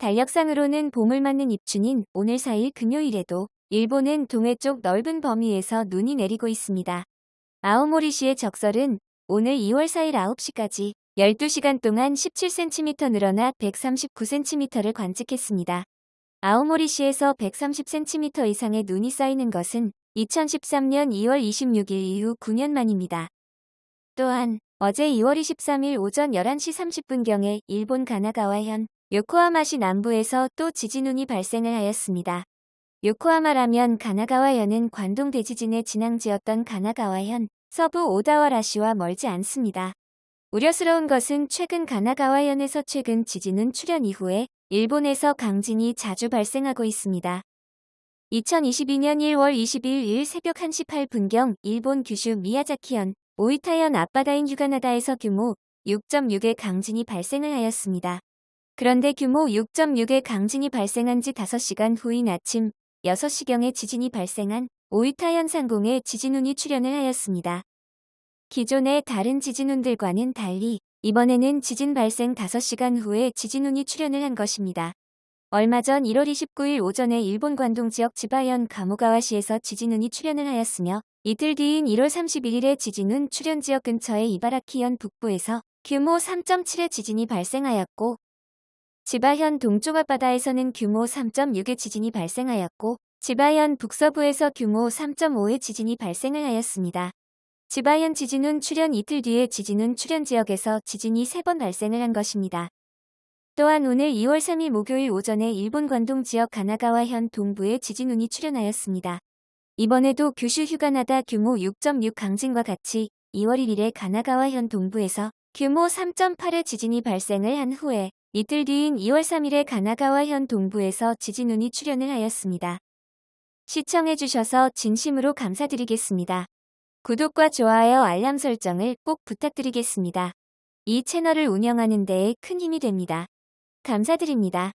달력상으로는 봄을 맞는 입춘인 오늘 4일 금요일에도 일본은 동해 쪽 넓은 범위에서 눈이 내리고 있습니다. 아오모리시의 적설은 오늘 2월 4일 9시까지 12시간 동안 17cm 늘어나 139cm를 관측했습니다. 아오모리시에서 130cm 이상의 눈이 쌓이는 것은 2013년 2월 26일 이후 9년 만입니다. 또한 어제 2월 23일 오전 11시 30분경에 일본 가나가와현 요코하마시 남부에서 또 지진운이 발생을 하였습니다. 요코하마라면 가나가와현은 관동 대지진의 진앙지였던 가나가와현 서부 오다와라시와 멀지 않습니다. 우려스러운 것은 최근 가나가와현에서 최근 지진운 출현 이후에 일본에서 강진이 자주 발생하고 있습니다. 2022년 1월 22일 새벽 1시 8분경 일본 규슈 미야자키현 오이타현 앞바다인 휴가나다에서 규모 6.6의 강진이 발생을 하였습니다. 그런데 규모 6.6의 강진이 발생한 지 5시간 후인 아침 6시경에 지진이 발생한 오이타 현 상공에 지진운이 출현을 하였습니다. 기존의 다른 지진운들과는 달리 이번에는 지진 발생 5시간 후에 지진운이 출현을 한 것입니다. 얼마 전 1월 29일 오전에 일본 관동 지역 지바현 가모가와시에서 지진운이 출현을 하였으며 이틀 뒤인 1월 31일에 지진운 출현 지역 근처의 이바라키현 북부에서 규모 3.7의 지진이 발생하였고 지바현 동쪽 앞바다에서는 규모 3.6의 지진이 발생하였고 지바현 북서부에서 규모 3.5의 지진이 발생을 하였습니다. 지바현 지진은 출현 이틀 뒤에 지진은 출현 지역에서 지진이 3번 발생을 한 것입니다. 또한 오늘 2월 3일 목요일 오전에 일본 관동 지역 가나가와현 동부에 지진운이 출현하였습니다. 이번에도 규슈 휴가나다 규모 6.6 강진과 같이 2월 1일에 가나가와현 동부에서 규모 3.8의 지진이 발생을 한 후에 이틀 뒤인 2월 3일에 가나가와현 동부에서 지진운이 출현을 하였습니다. 시청해주셔서 진심으로 감사드리겠습니다. 구독과 좋아요 알람 설정을 꼭 부탁드리겠습니다. 이 채널을 운영하는 데에 큰 힘이 됩니다. 감사드립니다.